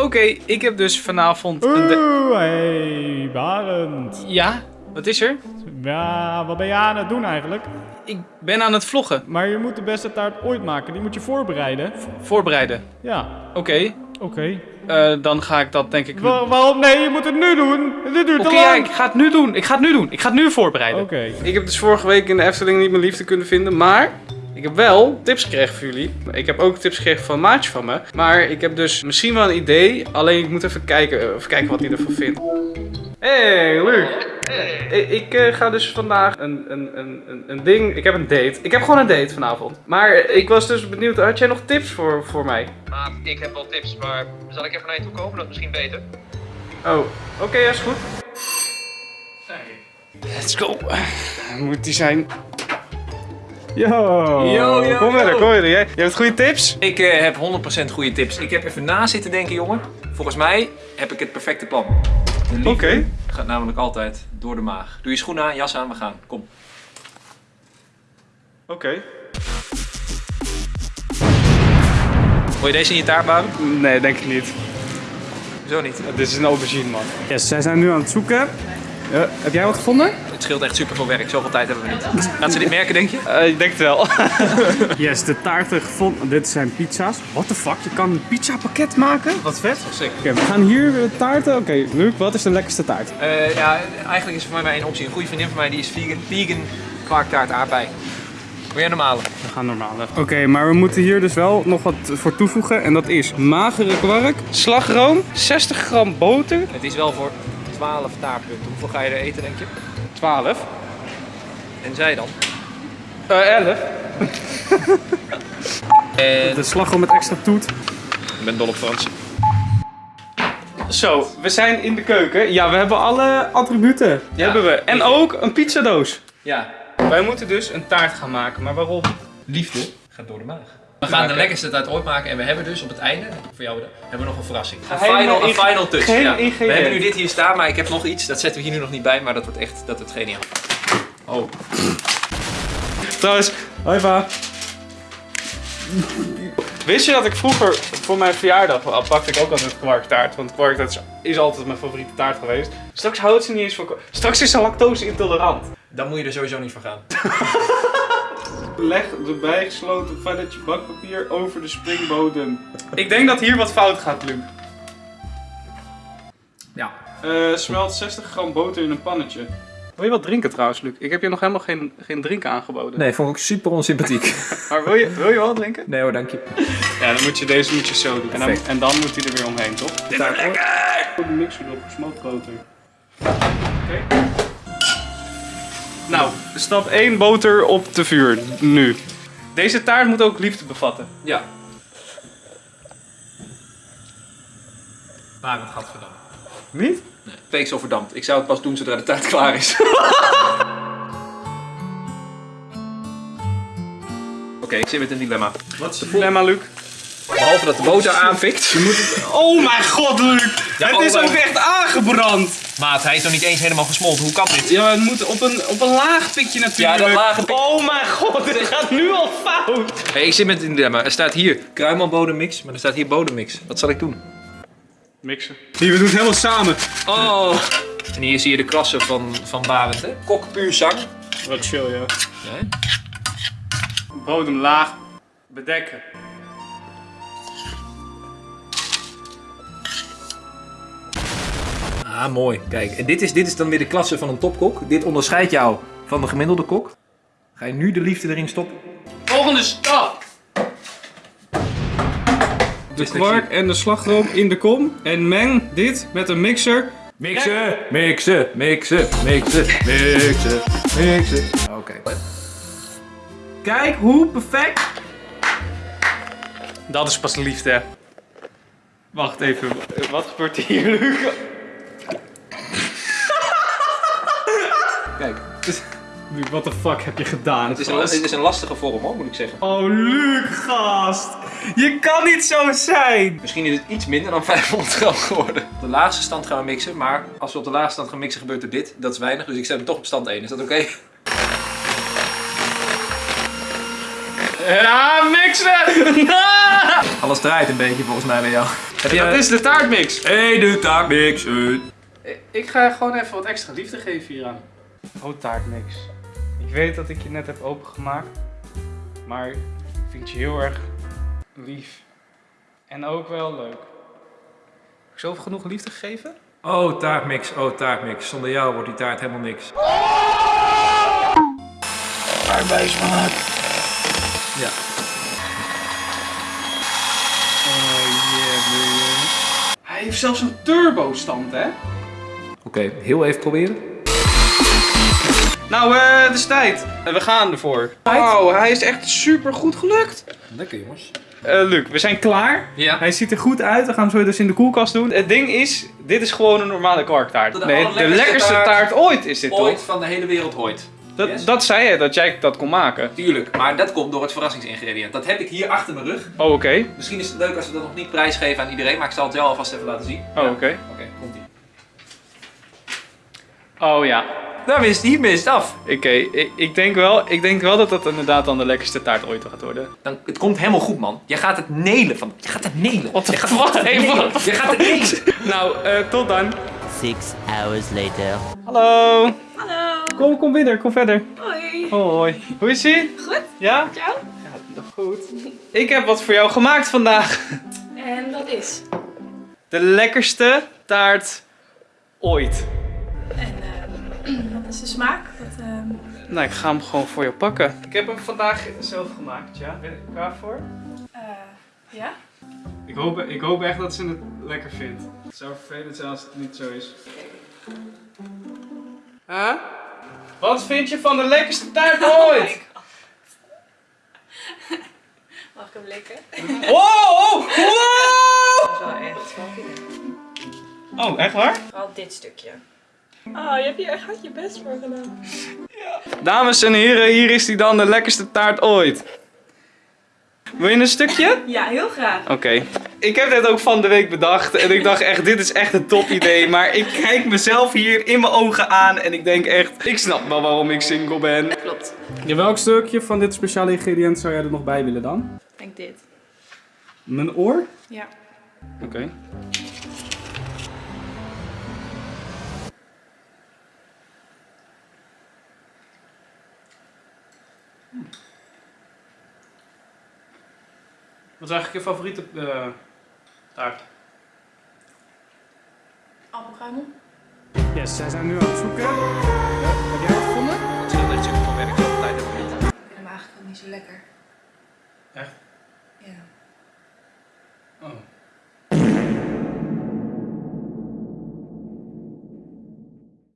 Oké, ik heb dus vanavond de- Oeh, hey, Barend. Ja? Wat is er? Ja, wat ben je aan het doen eigenlijk? Ik ben aan het vloggen. Maar je moet de beste taart ooit maken. Die moet je voorbereiden. Voorbereiden. Ja, Oké, oké. eh, dan ga ik dat denk ik... Wa- waarom? Nee, je moet het nu doen. Dit duurt Oké, te ja, lang. ik ga het nu doen. Ik ga het nu doen. Ik ga het nu voorbereiden. Oké. Ik heb dus vorige week in de Efteling niet mijn liefde kunnen vinden, maar ik heb wel tips gekregen voor jullie. Ik heb ook tips gekregen van een maatje van me. Maar ik heb dus misschien wel een idee, alleen ik moet even kijken, eh, even kijken wat hij ervan vindt. Hey, Luc. Ik, ik eh, ga dus vandaag een, een, een, een, ding. Ik heb een date. Ik heb gewoon een date vanavond. Maar ik was dus benieuwd, had jij nog tips voor, voor mij? Ik heb wel tips, maar zal ik even naar je toe komen? Dat is misschien beter. Oh, oké, ja, is goed. Let's go. Moet die zijn. Yo. Yo, yo, Kom verder, kom verder. Jij, jij hebt goede tips? Ik eh, heb 100% goede tips. Ik heb even na zitten denken, jongen. Volgens mij heb ik het perfecte plan. Oké. gaat namelijk altijd door de maag. Doe je schoenen aan, jas aan, we gaan. Kom. Oké. Wil je deze in je taart bouwen? Nee, denk ik niet. Zo niet. Dit is een aubergine, man. Yes, zij zijn nu aan het zoeken. Eh, heb jij wat gevonden? Het scheelt echt super veel werk. Zoveel tijd hebben we niet. Gaat ze dit merken, denk je? Eh, ik denk het wel. Yes, de taarten gevonden. Dit zijn pizza's. What the fuck? Je kan een pizza pakket maken? Wat vet. Sick. Oké, we gaan hier taarten. Oké, Luc, wat is de lekkerste taart? Eh, ja, eigenlijk is er voor mij maar één optie. Een goede vriendin van mij die is vegan. Vegan kwarktaart aardbei. Wil jij normale? We gaan normaal. Oké, maar we moeten hier dus wel nog wat voor toevoegen. En dat is magere kwark. Slagroom, 60 gram boter, Het is wel voor 12 taartpunten. Hoeveel ga je er eten, denk je? 12. En zij dan? Eh, 11. En... De slagroom met extra toet. Ik ben dol op Frans. Zo, we zijn in de keuken. Ja, we hebben alle attributen. Die hebben we. En ook een pizzadoos. Ja, Wij moeten dus een taart gaan maken, maar waarom? liefde gaat door de maag. We gaan de lekkerste taart ooit maken en we hebben dus op het einde, voor jou hebben we nog een verrassing. Een final, een final touch. Ja. We hebben nu dit hier staan, maar ik heb nog iets. Dat zetten we hier nu nog niet bij, maar dat wordt echt, dat wordt geniaal. Oh. Trouwens, hoi pa. Wist je dat ik vroeger voor mijn verjaardag al pakte ik ook altijd kwarktaart? Want kwarktaart is, is altijd mijn favoriete taart geweest. Straks houdt ze niet eens van kwa- Straks is ze lactose intolerant. Dan moet je er sowieso niet voor gaan. Leg de bijgesloten velletje bakpapier over de springbodem. Ik denk dat hier wat fout gaat, Luc. Ja. Eh, smelt 60 gram boter in een pannetje. Wil je wat drinken trouwens, Luc? Ik heb je nog helemaal geen, geen drinken aangeboden. Nee, vond ik super onsympathiek. Maar wil je, wil je wel drinken? Nee hoor, dank je. Ja, dan moet je deze moet je zo doen. En dan, en dan moet hij er weer omheen, toch? Dit is lekker! De mixer erop, gesmolten boter. Oké. Nou, stap 1 boter op de vuur. Nu. Deze taart moet ook liefde bevatten. Ja. Maar het gaat verdampt. Niet? Week zo verdampt. Ik zou het pas doen zodra de taart klaar is. Oké, ik zit met een dilemma. Wat is het dilemma, Luc? Behalve dat de boter aanfikt. Oh mijn god, Luc! Ja, het oh, is maar- ook echt aangebrand! Maat, hij is nog niet eens helemaal gesmolten. Hoe kan dit? Ja, het moet op een, op een laag pitje natuurlijk. Ja, dat lage pik- Oh mijn god, dit gaat nu al fout! Hey, ik zit met een dilemma. Er staat hier kruimelbodemmix, maar er staat hier bodemmix. Wat zal ik doen? Mixen. Hier, we doen het helemaal samen. Oh. En hier zie je de klasse van, van Barend, hè? Kok puur zang. Wat chill, ja. Ja, hè? Bodem laag bedekken. Ah, mooi. Kijk, en dit is, dit is dan weer de klasse van een topkok. Dit onderscheidt jou van de gemiddelde kok. Ga je nu de liefde erin stoppen? Volgende stap! De kwark en de slagroom in de kom. En meng dit met een mixer. Mixen, mixen, mixen, mixen, mixen, mixen. Oké. Kijk hoe perfect. Dat is pas liefde. hè. Wacht even, wat gebeurt hier, Luc? Luc, what the fuck heb je gedaan? het is, een, het is een lastige vorm hoor, moet ik zeggen. Oh, Luc, gast. Je kan niet zo zijn. Misschien is het iets minder dan 500 gram geworden. Op de laagste stand gaan we mixen, maar als we op de laagste stand gaan mixen gebeurt er dit. Dat is weinig, dus ik zet hem toch op stand 1. Is dat oké? Ja, mixen! Alles draait een beetje volgens mij bij jou. Heb je... Dat is de taartmix. Hey, de taartmix. Ik ga gewoon even wat extra liefde geven hieraan. Oh, taartmix. Ik weet dat ik je net heb opengemaakt. Maar ik vind je heel erg lief. En ook wel leuk. Heb ik zoveel genoeg liefde gegeven? Oh, taartmix. Oh, taartmix. Zonder jou wordt die taart helemaal niks. Arbeidsmaat. Ja. Oh yeah, man. Hij heeft zelfs een turbo stand, hè? Oké, heel even proberen. Nou, eh, het is tijd. En we gaan ervoor. Wauw, hij is echt super goed gelukt. Lekker jongens. Eh Luc, we zijn klaar. Ja. Hij ziet er goed uit. We gaan hem zo dus in de koelkast doen. Het ding is, dit is gewoon een normale kwarktaart. De Nee, de lekkerste taart. taart ooit is dit Ooit toch? van de hele wereld ooit. Dat, Yes. dat zei je, dat jij dat kon maken. Tuurlijk, maar dat komt door het verrassingsingrediënt. Dat heb ik hier achter mijn rug. Oh, oké. Misschien is het leuk als we dat nog niet prijsgeven aan iedereen, maar ik zal het wel alvast even laten zien. Oh, Ja. oké. Oké, komt ie. Oh ja. Daar mist hij mist af. Oké, ik, ik, denk wel, ik denk wel dat dat inderdaad dan de lekkerste taart ooit gaat worden. Dan, het komt helemaal goed, man. Je gaat het nelen van. Je gaat het nelen. Wat de Je gaat fuck? het Hey, nelen. wat? Je gaat het nelen. Nou, eh, tot dan. Six hours later. Hallo. Hallo. Kom, kom verder, kom verder. Hoi. Hoi. Hoe is ie? Goed. Ja? Jou? Ja, goed. Ik heb wat voor jou gemaakt vandaag. En dat is. De lekkerste taart ooit. En wat is de smaak? Wat, ehm, Nou, ik ga hem gewoon voor je pakken. Ik heb hem vandaag zelf gemaakt, ja. Ben je er klaar voor? eh, ja? Ik hoop, ik hoop echt dat ze het lekker vindt. Het zou vervelend zijn als het niet zo is. Huh? Wat vind je van de lekkerste taart ooit? Mag ik hem likken? Wow! Wow! Dat is wel echt Oh, echt waar? Vooral dit stukje. Oh, je hebt hier echt hard je best voor gedaan. Dames en heren, hier is die dan de lekkerste taart ooit. Wil je een stukje? Ja, heel graag. Oké. Ik heb dit ook van de week bedacht en ik dacht echt, dit is echt een top idee. Maar ik kijk mezelf hier in mijn ogen aan en ik denk echt, ik snap wel waarom ik single ben. Klopt. Ja, welk stukje van dit speciale ingrediënt zou jij er nog bij willen dan? Ik denk dit. Mijn oor? Ja. Oké. Wat is eigenlijk je favoriete eh, taart? Appelkruimel. Yes, zij zijn nu aan het zoeken.